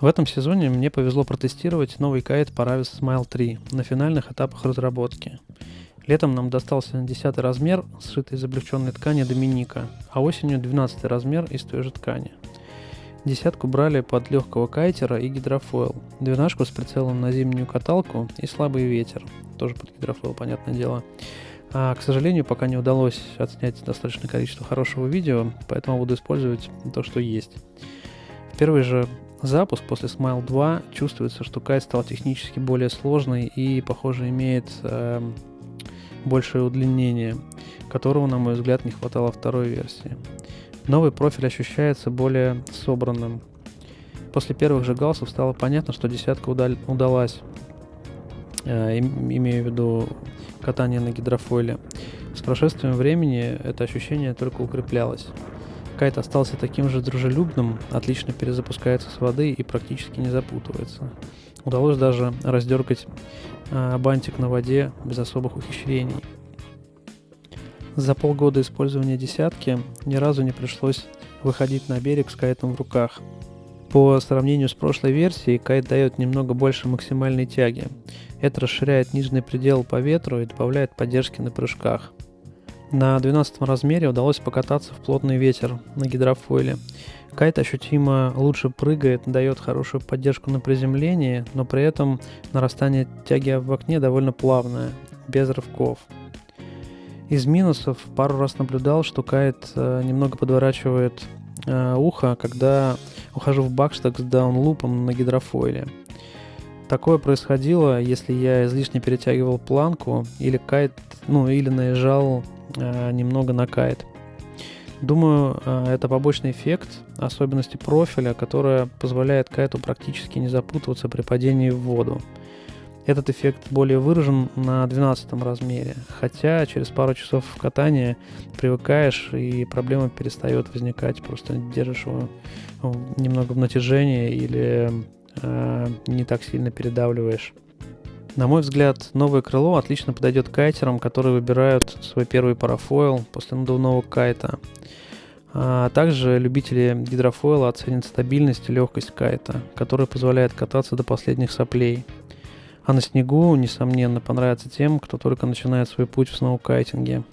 В этом сезоне мне повезло протестировать новый кайт Paravis Smile 3 на финальных этапах разработки. Летом нам достался 10 размер, сшитый из облегченной ткани Доминика, а осенью 12 размер из той же ткани. Десятку брали под легкого кайтера и гидрофойл, двенашку с прицелом на зимнюю каталку и слабый ветер, тоже под гидрофойл, понятное дело. А, к сожалению, пока не удалось отснять достаточное количество хорошего видео, поэтому буду использовать то, что есть. В первый же запуск после Smile 2 чувствуется, что кайт стал технически более сложный и, похоже, имеет э, большее удлинение, которого, на мой взгляд, не хватало второй версии. Новый профиль ощущается более собранным. После первых же галсов стало понятно, что десятка удал- удалась, э, имею в виду катание на гидрофойле. С прошествием времени это ощущение только укреплялось. Кайт остался таким же дружелюбным, отлично перезапускается с воды и практически не запутывается. Удалось даже раздергать э, бантик на воде без особых ухищрений. За полгода использования десятки ни разу не пришлось выходить на берег с кайтом в руках. По сравнению с прошлой версией, кайт дает немного больше максимальной тяги. Это расширяет нижний предел по ветру и добавляет поддержки на прыжках. На 12 размере удалось покататься в плотный ветер на гидрофойле. Кайт ощутимо лучше прыгает, дает хорошую поддержку на приземлении, но при этом нарастание тяги в окне довольно плавное, без рывков. Из минусов пару раз наблюдал, что кайт э, немного подворачивает э, ухо, когда ухожу в бакштаг с даунлупом на гидрофойле. Такое происходило, если я излишне перетягивал планку или кайт, ну или наезжал немного на кайт. Думаю, э, это побочный эффект особенности профиля, которая позволяет кайту практически не запутываться при падении в воду. Этот эффект более выражен на 12 размере, хотя через пару часов катания привыкаешь и проблема перестает возникать, просто держишь его немного в натяжении или э, не так сильно передавливаешь. На мой взгляд, новое крыло отлично подойдет кайтерам, которые выбирают свой первый парафойл после надувного кайта. А также любители гидрофойла оценят стабильность и легкость кайта, которая позволяет кататься до последних соплей. А на снегу, несомненно, понравится тем, кто только начинает свой путь в сноукайтинге.